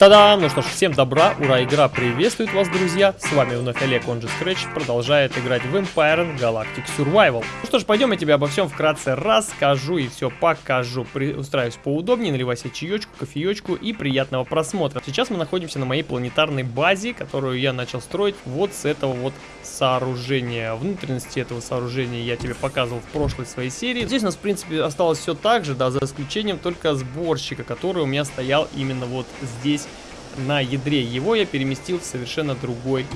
Та-дам! Ну что ж, всем добра, ура, игра приветствует вас, друзья! С вами вновь Олег, он же Scratch, продолжает играть в Empire Galactic Survival. Ну что ж, пойдем, я тебе обо всем вкратце расскажу и все покажу. При... Устраиваюсь поудобнее, наливай себе чаечку, кофеечку и приятного просмотра. Сейчас мы находимся на моей планетарной базе, которую я начал строить вот с этого вот сооружения. Внутренности этого сооружения я тебе показывал в прошлой своей серии. Здесь у нас, в принципе, осталось все так же, да, за исключением только сборщика, который у меня стоял именно вот здесь на ядре. Его я переместил в совершенно другой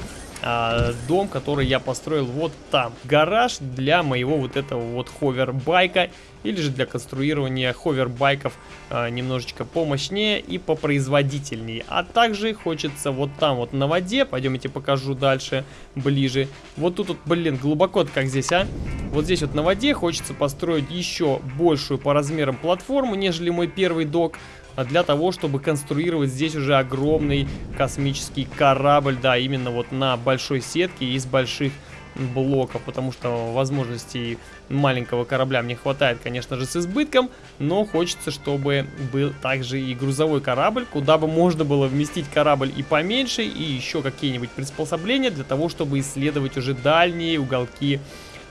а, дом, который я построил вот там. Гараж для моего вот этого вот ховербайка или же для конструирования ховербайков а, немножечко помощнее и попроизводительнее. А также хочется вот там вот на воде, пойдем я тебе покажу дальше, ближе. Вот тут вот, блин, глубоко как здесь, а? Вот здесь вот на воде хочется построить еще большую по размерам платформу, нежели мой первый док для того, чтобы конструировать здесь уже огромный космический корабль, да, именно вот на большой сетке из больших блоков, потому что возможностей маленького корабля мне хватает, конечно же, с избытком, но хочется, чтобы был также и грузовой корабль, куда бы можно было вместить корабль и поменьше, и еще какие-нибудь приспособления для того, чтобы исследовать уже дальние уголки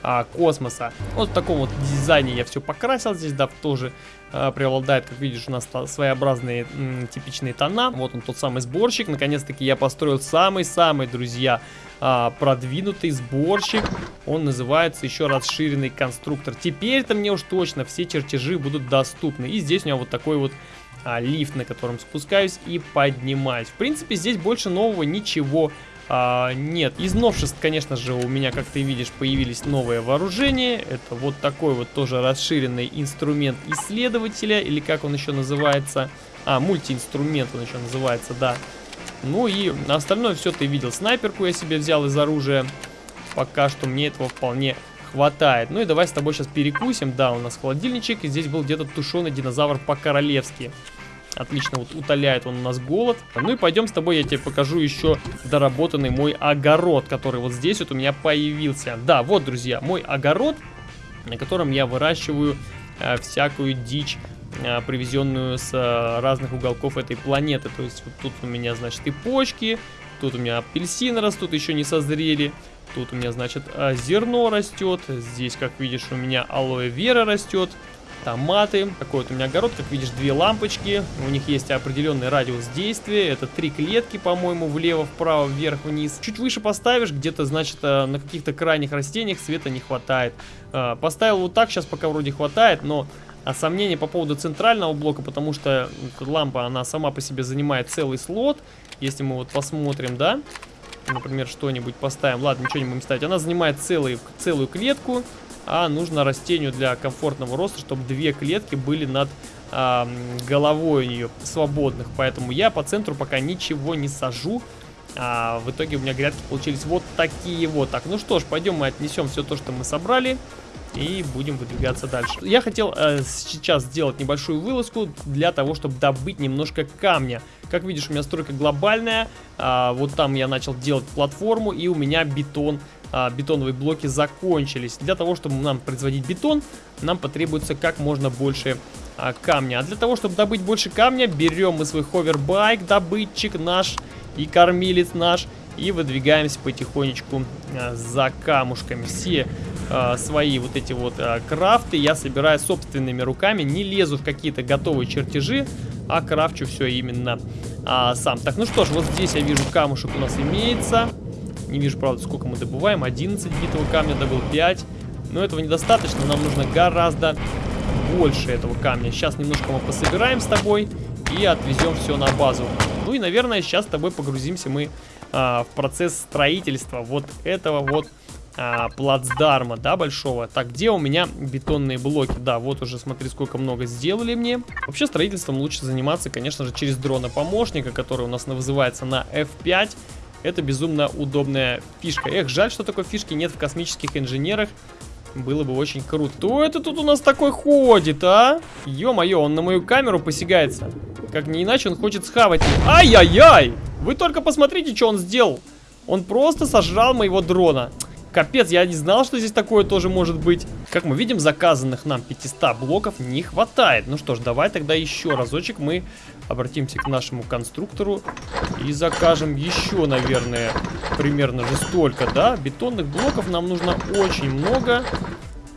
а, космоса. Вот в таком вот дизайне я все покрасил здесь, да, тоже а, преобладает, как видишь, у нас своеобразные типичные тона. Вот он тот самый сборщик. Наконец-таки я построил самый-самый, друзья, а, продвинутый сборщик. Он называется еще расширенный конструктор. Теперь-то мне уж точно все чертежи будут доступны. И здесь у меня вот такой вот а, лифт, на котором спускаюсь и поднимаюсь. В принципе, здесь больше нового ничего а, нет, из новшеств, конечно же, у меня, как ты видишь, появились новые вооружения. Это вот такой вот тоже расширенный инструмент исследователя, или как он еще называется. А, мультиинструмент он еще называется, да. Ну и остальное все ты видел. Снайперку я себе взял из оружия. Пока что мне этого вполне хватает. Ну и давай с тобой сейчас перекусим. Да, у нас холодильничек, и здесь был где-то тушеный динозавр по-королевски. Отлично, вот утоляет он у нас голод. Ну и пойдем с тобой, я тебе покажу еще доработанный мой огород, который вот здесь вот у меня появился. Да, вот, друзья, мой огород, на котором я выращиваю э, всякую дичь э, привезенную с э, разных уголков этой планеты. То есть вот тут у меня, значит, и почки, тут у меня апельсины растут, еще не созрели. Тут у меня, значит, э, зерно растет. Здесь, как видишь, у меня алоэ вера растет томаты. Такой вот у меня огород, как видишь, две лампочки. У них есть определенный радиус действия. Это три клетки, по-моему, влево, вправо, вверх, вниз. Чуть выше поставишь, где-то, значит, э, на каких-то крайних растениях света не хватает. Э, поставил вот так, сейчас пока вроде хватает, но а сомнения по поводу центрального блока, потому что лампа, она сама по себе занимает целый слот. Если мы вот посмотрим, да, например, что-нибудь поставим. Ладно, ничего не будем ставить. Она занимает целый, целую клетку а нужно растению для комфортного роста, чтобы две клетки были над э, головой у нее свободных. Поэтому я по центру пока ничего не сажу. А в итоге у меня грядки получились вот такие вот. Так, ну что ж, пойдем мы отнесем все то, что мы собрали. И будем выдвигаться дальше. Я хотел э, сейчас сделать небольшую вылазку для того, чтобы добыть немножко камня. Как видишь, у меня стройка глобальная. А, вот там я начал делать платформу, и у меня бетон а, бетоновые блоки закончились. Для того, чтобы нам производить бетон, нам потребуется как можно больше а, камня. А для того, чтобы добыть больше камня, берем мы свой ховербайк, добытчик наш и кормилец наш, и выдвигаемся потихонечку а, за камушками. Все а, свои вот эти вот а, крафты я собираю собственными руками, не лезу в какие-то готовые чертежи, а крафчу все именно а, сам. Так, ну что ж, вот здесь я вижу камушек у нас имеется. Не вижу, правда, сколько мы добываем. 11 битого камня добыл 5. Но этого недостаточно. Нам нужно гораздо больше этого камня. Сейчас немножко мы пособираем с тобой и отвезем все на базу. Ну и, наверное, сейчас с тобой погрузимся мы а, в процесс строительства вот этого вот а, плацдарма, да, большого. Так, где у меня бетонные блоки? Да, вот уже смотри, сколько много сделали мне. Вообще строительством лучше заниматься, конечно же, через дрона-помощника, который у нас вызывается на F5. Это безумно удобная фишка. Эх, жаль, что такой фишки нет в космических инженерах. Было бы очень круто. Кто это тут у нас такой ходит, а? Ё-моё, он на мою камеру посягается. Как не иначе, он хочет схавать. Ай-яй-яй! Вы только посмотрите, что он сделал. Он просто сожрал моего дрона. Капец, я не знал, что здесь такое тоже может быть. Как мы видим, заказанных нам 500 блоков не хватает. Ну что ж, давай тогда еще разочек мы обратимся к нашему конструктору и закажем еще, наверное, примерно же столько, да? Бетонных блоков нам нужно очень много.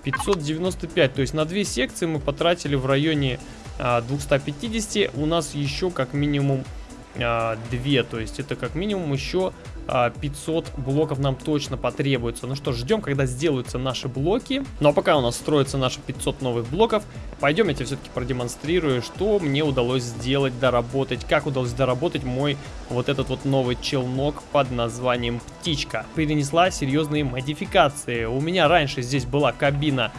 595, то есть на две секции мы потратили в районе а, 250. У нас еще как минимум а, 2, то есть это как минимум еще 500 а, блоков нам точно потребуется. Ну что, ждем, когда сделаются наши блоки. Ну а пока у нас строится наши 500 новых блоков, пойдем я тебе все-таки продемонстрирую, что мне удалось сделать, доработать, как удалось доработать мой вот этот вот новый челнок под названием Птичка. Перенесла серьезные модификации. У меня раньше здесь была кабина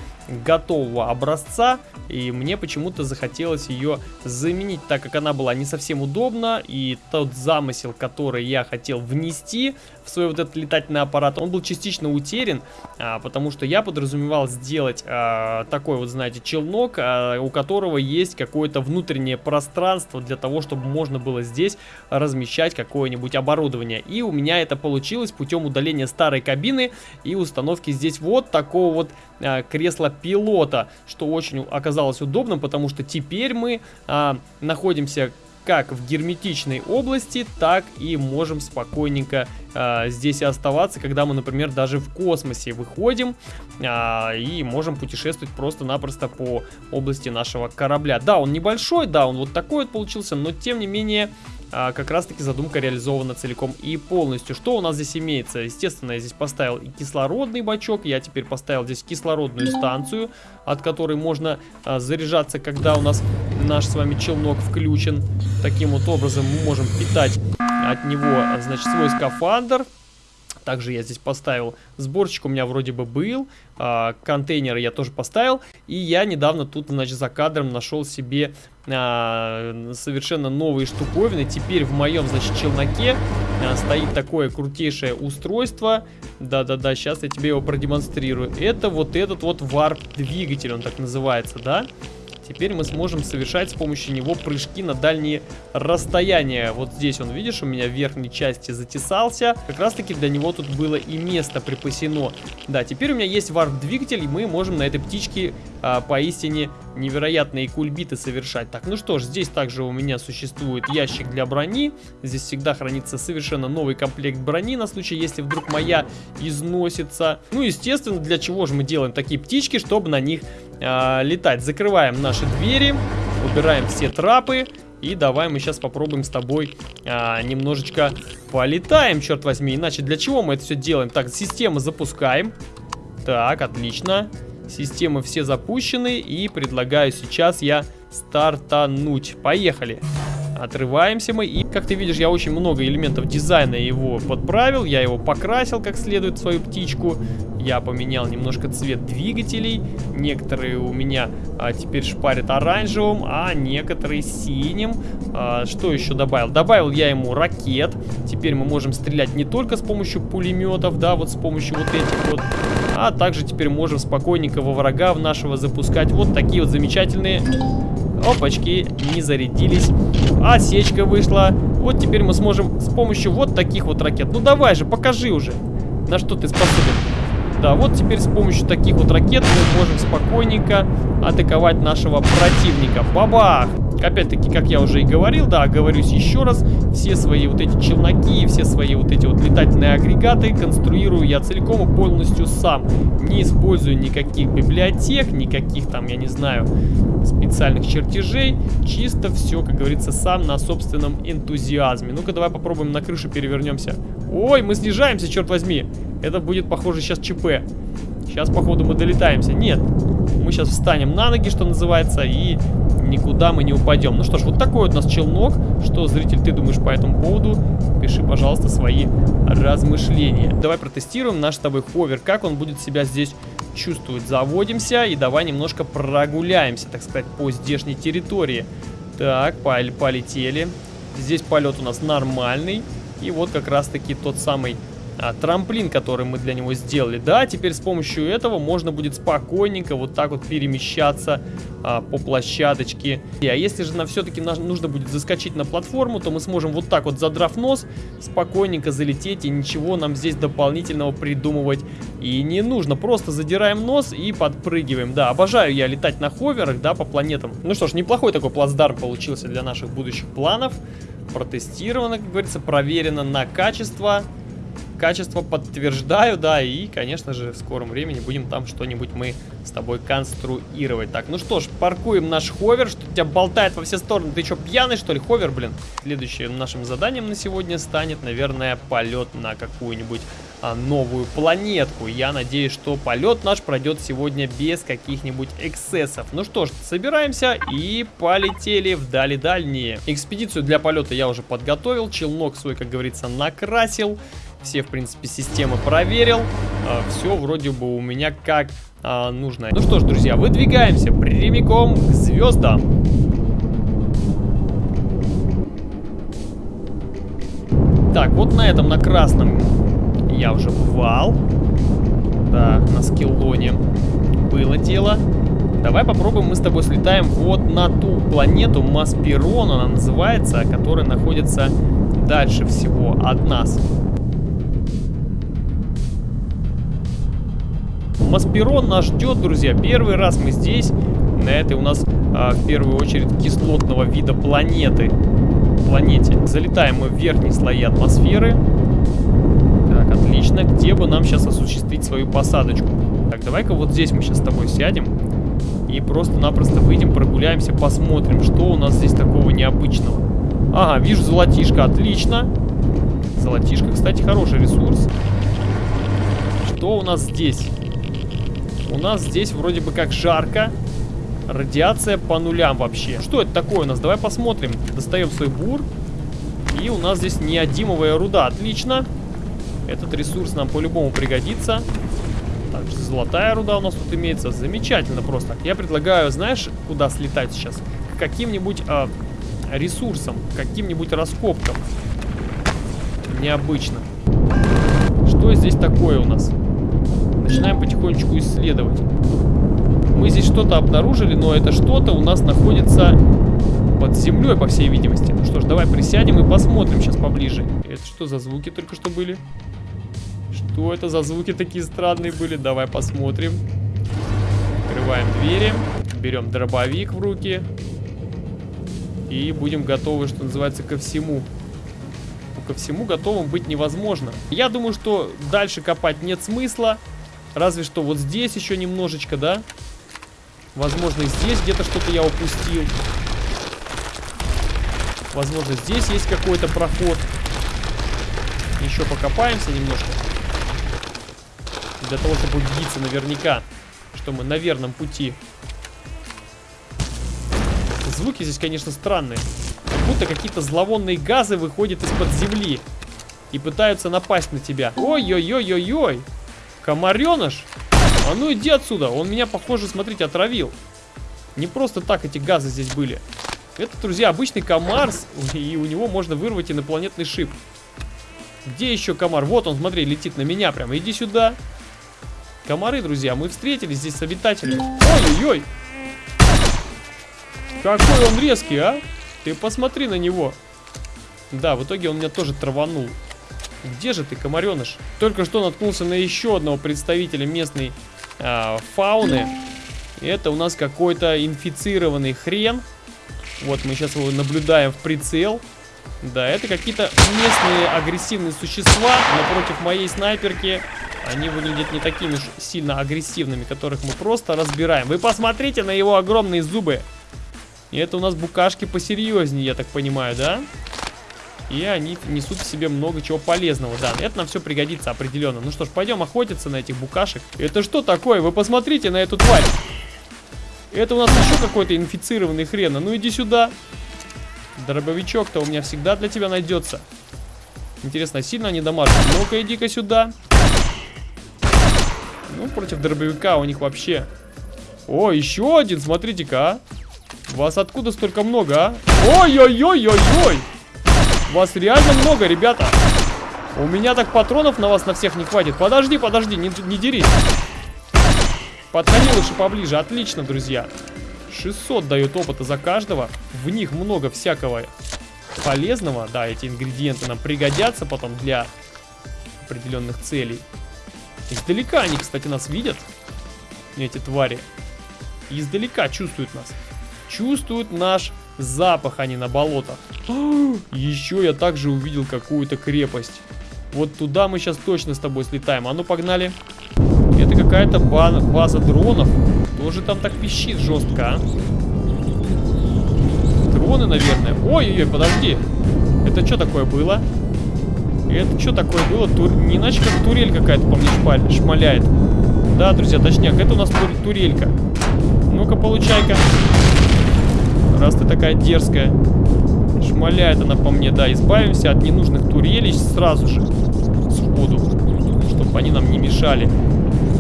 готового образца, и мне почему-то захотелось ее заменить, так как она была не совсем удобна, и тот замысел, который я хотел внести свой вот этот летательный аппарат, он был частично утерян, а, потому что я подразумевал сделать а, такой вот, знаете, челнок, а, у которого есть какое-то внутреннее пространство для того, чтобы можно было здесь размещать какое-нибудь оборудование. И у меня это получилось путем удаления старой кабины и установки здесь вот такого вот а, кресла пилота, что очень оказалось удобным, потому что теперь мы а, находимся как в герметичной области, так и можем спокойненько э, здесь и оставаться, когда мы, например, даже в космосе выходим э, и можем путешествовать просто-напросто по области нашего корабля. Да, он небольшой, да, он вот такой вот получился, но тем не менее а, как раз таки задумка реализована целиком и полностью. Что у нас здесь имеется? Естественно, я здесь поставил и кислородный бачок, я теперь поставил здесь кислородную станцию, от которой можно а, заряжаться, когда у нас наш с вами челнок включен. Таким вот образом мы можем питать от него, значит, свой скафандр. Также я здесь поставил сборщик, у меня вроде бы был, а, контейнеры я тоже поставил. И я недавно тут, значит, за кадром нашел себе а, совершенно новые штуковины. Теперь в моем, значит, челноке а, стоит такое крутейшее устройство. Да-да-да, сейчас я тебе его продемонстрирую. Это вот этот вот варп-двигатель, он так называется, да? Да. Теперь мы сможем совершать с помощью него прыжки на дальние расстояния. Вот здесь он, видишь, у меня в верхней части затесался. Как раз таки для него тут было и место припасено. Да, теперь у меня есть варп-двигатель, и мы можем на этой птичке а, поистине невероятные кульбиты совершать. Так, ну что ж, здесь также у меня существует ящик для брони. Здесь всегда хранится совершенно новый комплект брони на случай, если вдруг моя износится. Ну, естественно, для чего же мы делаем такие птички, чтобы на них э, летать. Закрываем наши двери, убираем все трапы. И давай мы сейчас попробуем с тобой а, немножечко полетаем, черт возьми. Иначе для чего мы это все делаем? Так, систему запускаем. Так, отлично. Системы все запущены. И предлагаю сейчас я стартануть. Поехали. Отрываемся мы. И, как ты видишь, я очень много элементов дизайна его подправил. Я его покрасил как следует, свою птичку. Я поменял немножко цвет двигателей. Некоторые у меня а, теперь шпарят оранжевым, а некоторые синим. А, что еще добавил? Добавил я ему ракет. Теперь мы можем стрелять не только с помощью пулеметов, да, вот с помощью вот этих вот. А также теперь можем спокойненько во врага в нашего запускать вот такие вот замечательные Опачки, не зарядились. Осечка вышла. Вот теперь мы сможем с помощью вот таких вот ракет. Ну давай же, покажи уже, на что ты способен. Да, вот теперь с помощью таких вот ракет мы можем спокойненько атаковать нашего противника. Бабах! Опять-таки, как я уже и говорил, да, оговорюсь еще раз, все свои вот эти челноки, все свои вот эти вот летательные агрегаты конструирую я целиком и полностью сам. Не использую никаких библиотек, никаких там, я не знаю, специальных чертежей. Чисто все, как говорится, сам на собственном энтузиазме. Ну-ка, давай попробуем на крышу перевернемся. Ой, мы снижаемся, черт возьми. Это будет, похоже, сейчас ЧП. Сейчас, походу, мы долетаемся. Нет, мы сейчас встанем на ноги, что называется, и никуда мы не упадем. Ну что ж, вот такой вот у нас челнок. Что, зритель, ты думаешь по этому поводу? Пиши, пожалуйста, свои размышления. Давай протестируем наш с тобой ховер, как он будет себя здесь чувствовать. Заводимся и давай немножко прогуляемся, так сказать, по здешней территории. Так, пол полетели. Здесь полет у нас нормальный. И вот как раз таки тот самый а, трамплин, который мы для него сделали. Да, теперь с помощью этого можно будет спокойненько вот так вот перемещаться а, по площадочке. А если же нам все-таки нужно будет заскочить на платформу, то мы сможем вот так вот, задрав нос, спокойненько залететь, и ничего нам здесь дополнительного придумывать и не нужно. Просто задираем нос и подпрыгиваем. Да, обожаю я летать на ховерах, да, по планетам. Ну что ж, неплохой такой плацдарм получился для наших будущих планов. Протестировано, как говорится, проверено на качество качество подтверждаю, да, и, конечно же, в скором времени будем там что-нибудь мы с тобой конструировать. Так, ну что ж, паркуем наш ховер, что тебя болтает во все стороны. Ты что, пьяный, что ли, ховер, блин? Следующим нашим заданием на сегодня станет, наверное, полет на какую-нибудь а, новую планетку. Я надеюсь, что полет наш пройдет сегодня без каких-нибудь эксцессов. Ну что ж, собираемся и полетели вдали дальние. Экспедицию для полета я уже подготовил, челнок свой, как говорится, накрасил. Все, в принципе, системы проверил. А, все вроде бы у меня как а, нужно. Ну что ж, друзья, выдвигаемся прямиком к звездам. Так, вот на этом, на красном я уже бывал. Да, на скиллоне было дело. Давай попробуем мы с тобой слетаем вот на ту планету Масперон, она называется, которая находится дальше всего от нас. Масперон нас ждет, друзья. Первый раз мы здесь. На этой у нас а, в первую очередь кислотного вида планеты. Планете. Залетаем мы в верхние слои атмосферы. Так, отлично. Где бы нам сейчас осуществить свою посадочку? Так, давай-ка вот здесь мы сейчас с тобой сядем. И просто-напросто выйдем, прогуляемся, посмотрим, что у нас здесь такого необычного. Ага, вижу золотишко, отлично. Золотишко, кстати, хороший ресурс. Что у нас здесь? У нас здесь вроде бы как жарко. Радиация по нулям вообще. Что это такое у нас? Давай посмотрим. Достаем свой бур. И у нас здесь неодимовая руда. Отлично. Этот ресурс нам по-любому пригодится. Также золотая руда у нас тут имеется. Замечательно просто. Я предлагаю, знаешь, куда слетать сейчас? К каким-нибудь э, ресурсам, каким-нибудь раскопкам. Необычно. Что здесь такое у нас? Начинаем потихонечку исследовать. Мы здесь что-то обнаружили, но это что-то у нас находится под землей, по всей видимости. Ну что ж, давай присядем и посмотрим сейчас поближе. Это что за звуки только что были? Что это за звуки такие странные были? Давай посмотрим. Открываем двери. Берем дробовик в руки. И будем готовы, что называется, ко всему. Ко всему готовым быть невозможно. Я думаю, что дальше копать нет смысла. Разве что вот здесь еще немножечко, да? Возможно, здесь где-то что-то я упустил. Возможно, здесь есть какой-то проход. Еще покопаемся немножко. Для того, чтобы убедиться наверняка, что мы на верном пути. Звуки здесь, конечно, странные. Как будто какие-то зловонные газы выходят из-под земли. И пытаются напасть на тебя. Ой-ой-ой-ой-ой. Комареныш? А ну иди отсюда. Он меня, похоже, смотрите, отравил. Не просто так эти газы здесь были. Это, друзья, обычный комар, и у него можно вырвать инопланетный шип. Где еще комар? Вот он, смотри, летит на меня прямо. Иди сюда. Комары, друзья, мы встретились здесь с обитателями. Ой-ой-ой. Какой он резкий, а? Ты посмотри на него. Да, в итоге он меня тоже траванул. Где же ты, комареныш? Только что наткнулся на еще одного представителя местной э, фауны. Это у нас какой-то инфицированный хрен. Вот мы сейчас его наблюдаем в прицел. Да, это какие-то местные агрессивные существа, но против моей снайперки они выглядят не такими уж сильно агрессивными, которых мы просто разбираем. Вы посмотрите на его огромные зубы. И это у нас букашки посерьезнее, я так понимаю, да? И они несут в себе много чего полезного. Да, это нам все пригодится определенно. Ну что ж, пойдем охотиться на этих букашек. Это что такое? Вы посмотрите на эту тварь. Это у нас еще какой-то инфицированный хрен. А ну иди сюда. Дробовичок-то у меня всегда для тебя найдется. Интересно, сильно они дамажат? Ну-ка, иди-ка сюда. Ну, против дробовика у них вообще... О, еще один, смотрите-ка, а. Вас откуда столько много, а? Ой-ой-ой-ой-ой! Вас реально много, ребята. У меня так патронов на вас на всех не хватит. Подожди, подожди, не, не дерись. Подходи лучше поближе. Отлично, друзья. 600 дает опыта за каждого. В них много всякого полезного. Да, эти ингредиенты нам пригодятся потом для определенных целей. Издалека они, кстати, нас видят. Эти твари. Издалека чувствуют нас. Чувствуют наш запах, они на болотах. Еще я также увидел какую-то крепость. Вот туда мы сейчас точно с тобой слетаем. А ну, погнали. Это какая-то база дронов. Тоже там так пищит жестко, а? Дроны, наверное. Ой-ой-ой, подожди. Это что такое было? Это что такое было? Тур... Не иначе как турель какая-то по мне шпаль... шмаляет. Да, друзья, точняк, это у нас тур... турелька. Ну-ка, получай-ка. Раз ты такая дерзкая. Шмаляет она по мне, да. Избавимся от ненужных турелей сразу же. Сходу. Чтобы они нам не мешали.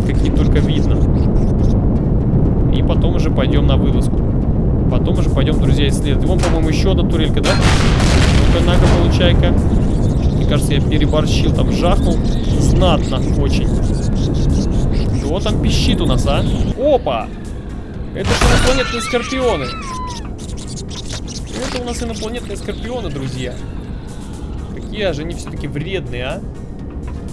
Какие только видно. И потом уже пойдем на вылазку. Потом уже пойдем, друзья, исследовать. Вон, по-моему, еще одна турелька, да? Ну-ка, на-ка, получай-ка. Мне кажется, я переборщил, там жахнул. Знатно очень. Кто там пищит у нас, а? Опа! Это же инопланетные скорпионы. Это у нас инопланетные скорпионы, друзья. Какие же они все-таки вредные, а?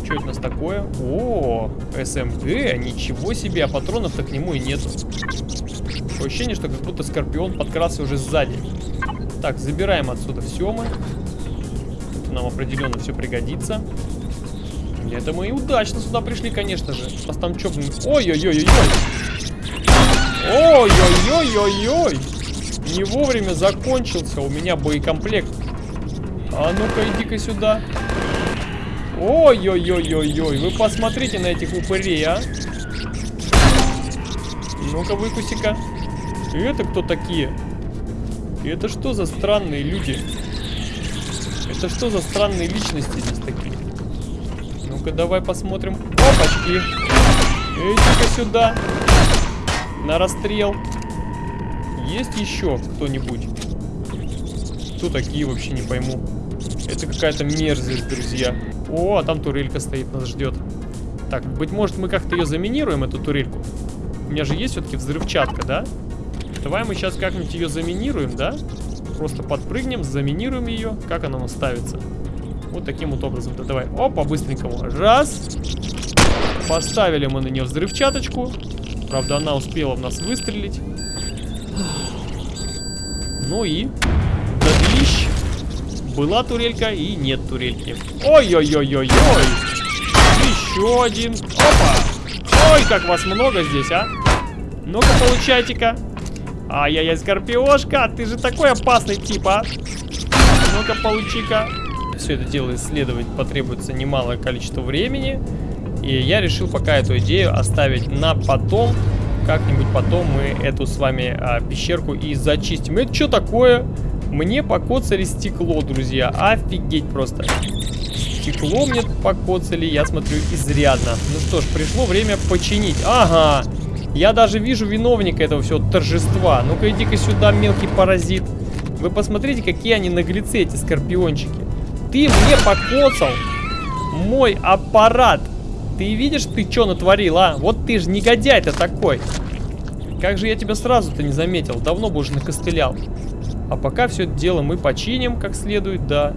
Что это у нас такое? О, СМГ, ничего себе, а патронов-то к нему и нету. Ощущение, что как будто Скорпион подкрался уже сзади. Так, забираем отсюда все мы. Это нам определенно все пригодится. Это мы и удачно сюда пришли, конечно же. Нас там что? Ой-ой-ой-ой-ой. Ой-ой-ой-ой-ой. Не вовремя закончился у меня боекомплект. А ну-ка, иди-ка сюда. Ой-ой-ой-ой-ой. Вы посмотрите на этих упырей, а. Ну-ка, выкуси-ка. Это кто такие? Это что за странные люди? Это что за странные личности здесь такие? Ну-ка, давай посмотрим. Опачки. Иди-ка сюда. На расстрел. Есть еще кто-нибудь? Кто такие, вообще не пойму. Это какая-то мерзость, друзья. О, а там турелька стоит, нас ждет. Так, быть может, мы как-то ее заминируем, эту турельку? У меня же есть все-таки взрывчатка, да? Давай мы сейчас как-нибудь ее заминируем, да? Просто подпрыгнем, заминируем ее. Как она у нас ставится? Вот таким вот образом. Да давай. Опа, быстренькому. Раз. Поставили мы на нее взрывчаточку. Правда, она успела в нас выстрелить. Ну и... Додлищ. Была турелька и нет турельки. Ой-ой-ой-ой-ой. Еще один. Опа. Ой, как вас много здесь, а. Ну-ка, получайте-ка. Ай-яй-яй, Скорпиошка, ты же такой опасный тип, а. Ну-ка, получи-ка. Все это дело исследовать потребуется немалое количество времени. И я решил пока эту идею оставить на потом. Как-нибудь потом мы эту с вами а, пещерку и зачистим. Это что такое? Мне покоцали стекло, друзья. Офигеть просто. Стекло мне покоцали, я смотрю, изрядно. Ну что ж, пришло время починить. Ага. Я даже вижу виновника этого всего торжества. Ну-ка, иди-ка сюда, мелкий паразит. Вы посмотрите, какие они наглецы, эти скорпиончики. Ты мне покоцал мой аппарат. Ты видишь, ты что натворил, а? Вот ты же негодяй-то такой. Как же я тебя сразу-то не заметил? Давно бы уже накостылял. А пока все это дело мы починим как следует, да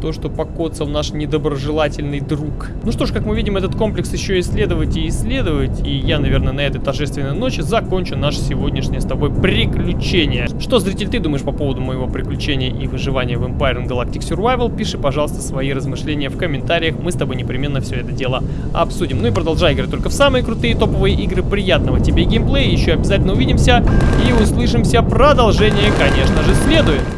то, что покоцал наш недоброжелательный друг. Ну что ж, как мы видим, этот комплекс еще исследовать и исследовать, и я, наверное, на этой торжественной ночи закончу наше сегодняшнее с тобой приключение. Что, зритель, ты думаешь по поводу моего приключения и выживания в Empire Galactic Survival? Пиши, пожалуйста, свои размышления в комментариях, мы с тобой непременно все это дело обсудим. Ну и продолжай играть только в самые крутые топовые игры. Приятного тебе геймплея, еще обязательно увидимся и услышимся. Продолжение, конечно же, следует.